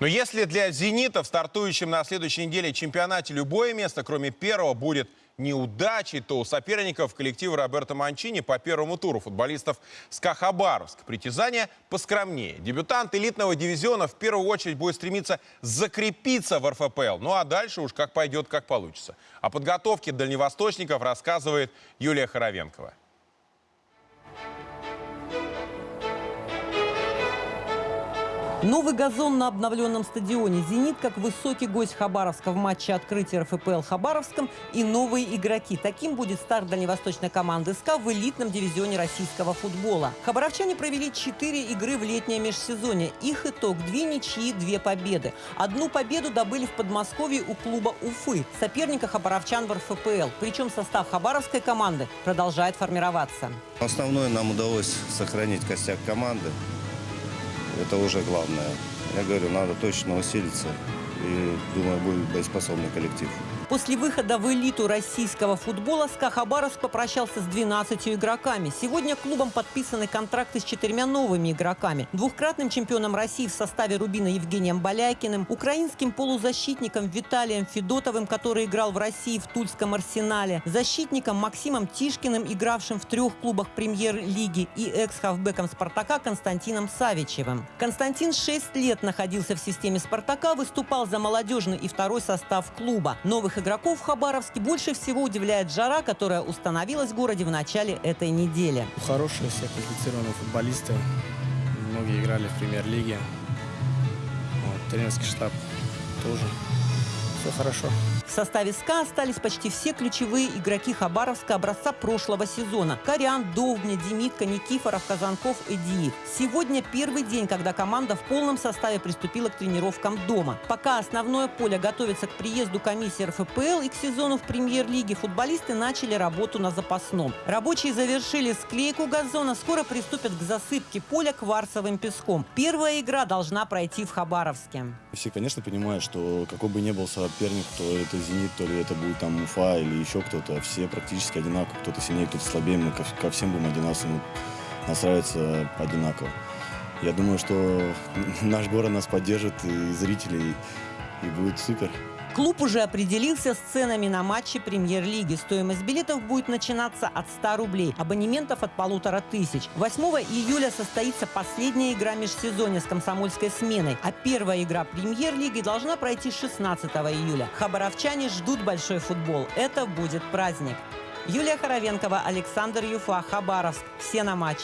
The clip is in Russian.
Но если для «Зенита» в стартующем на следующей неделе чемпионате любое место, кроме первого, будет неудачей, то у соперников коллектива Роберто Манчини по первому туру футболистов СКА Хабаровск. Притязания поскромнее. Дебютант элитного дивизиона в первую очередь будет стремиться закрепиться в РФПЛ. Ну а дальше уж как пойдет, как получится. О подготовке дальневосточников рассказывает Юлия Хоровенкова. Новый газон на обновленном стадионе. «Зенит» как высокий гость Хабаровска в матче открытия РФПЛ Хабаровском и новые игроки. Таким будет старт дальневосточной команды СКА в элитном дивизионе российского футбола. Хабаровчане провели четыре игры в летнее межсезонье. Их итог – две ничьи, две победы. Одну победу добыли в Подмосковье у клуба Уфы, соперника хабаровчан в РФПЛ. Причем состав хабаровской команды продолжает формироваться. Основное нам удалось сохранить костяк команды. Это уже главное. Я говорю, надо точно усилиться. И думаю, будет боеспособный коллектив. После выхода в элиту российского футбола СКА Хабаровск попрощался с 12 игроками. Сегодня клубом подписаны контракты с четырьмя новыми игроками. Двухкратным чемпионом России в составе Рубина Евгением Балякиным, украинским полузащитником Виталием Федотовым, который играл в России в Тульском арсенале, защитником Максимом Тишкиным, игравшим в трех клубах премьер-лиги, и экс-хавбеком «Спартака» Константином Савичевым. Константин 6 лет находился в системе «Спартака», выступал за молодежный и второй состав клуба. Новых игроков в Хабаровске больше всего удивляет жара, которая установилась в городе в начале этой недели. Хорошие все квалифицированные футболисты. Многие играли в премьер-лиге. Вот, тренерский штаб тоже. Все хорошо. В составе СКА остались почти все ключевые игроки Хабаровска образца прошлого сезона. Корян, Довбня, Демитко, Никифоров, Казанков, Эдиев. Сегодня первый день, когда команда в полном составе приступила к тренировкам дома. Пока основное поле готовится к приезду комиссии РФПЛ и к сезону в премьер-лиге, футболисты начали работу на запасном. Рабочие завершили склейку газона, скоро приступят к засыпке поля кварцевым песком. Первая игра должна пройти в Хабаровске. Все, конечно, понимают, что какой бы ни был соперник, то это «Зенит», то ли это будет там Уфа или еще кто-то, все практически одинаково. Кто-то сильнее, кто-то слабее, мы ко, ко всем будем одинаково настраиваться одинаково. Я думаю, что наш город нас поддержит, и зрители, и будет супер. Клуб уже определился с ценами на матчи премьер-лиги. Стоимость билетов будет начинаться от 100 рублей, абонементов от полутора тысяч. 8 июля состоится последняя игра межсезонья с комсомольской сменой, а первая игра премьер-лиги должна пройти 16 июля. Хабаровчане ждут большой футбол. Это будет праздник. Юлия Хоровенкова, Александр Юфа, Хабаровск. Все на матч.